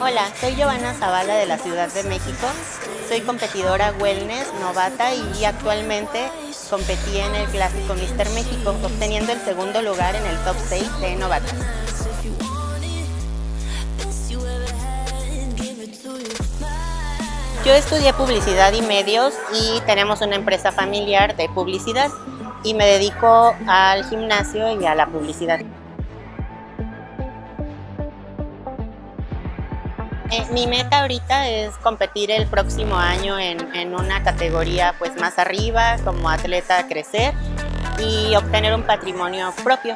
Hola, soy Giovanna Zavala de la Ciudad de México. Soy competidora wellness novata y actualmente competí en el clásico Mister México, obteniendo el segundo lugar en el top 6 de novatas. Yo estudié publicidad y medios y tenemos una empresa familiar de publicidad y me dedico al gimnasio y a la publicidad. Eh, Mi meta ahorita es competir el próximo año en, en una categoría pues más arriba, como atleta crecer y obtener un patrimonio propio.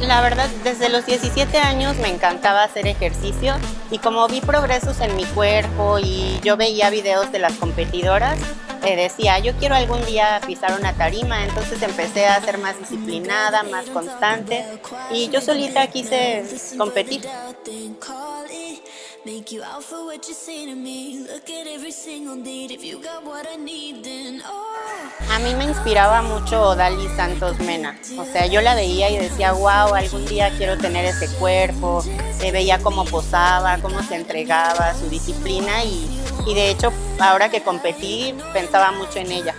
La verdad, desde los 17 años me encantaba hacer ejercicio y como vi progresos en mi cuerpo y yo veía videos de las competidoras, eh, decía, yo quiero algún día pisar una tarima, entonces empecé a ser más disciplinada, más constante y yo solita quise competir a mí me inspiraba mucho Dali Santos Mena. O sea, yo la veía y decía, wow, algún día quiero tener ese cuerpo. Eh, veía cómo posaba, cómo se entregaba, su disciplina y, y de hecho ahora que competí pensaba mucho en ella.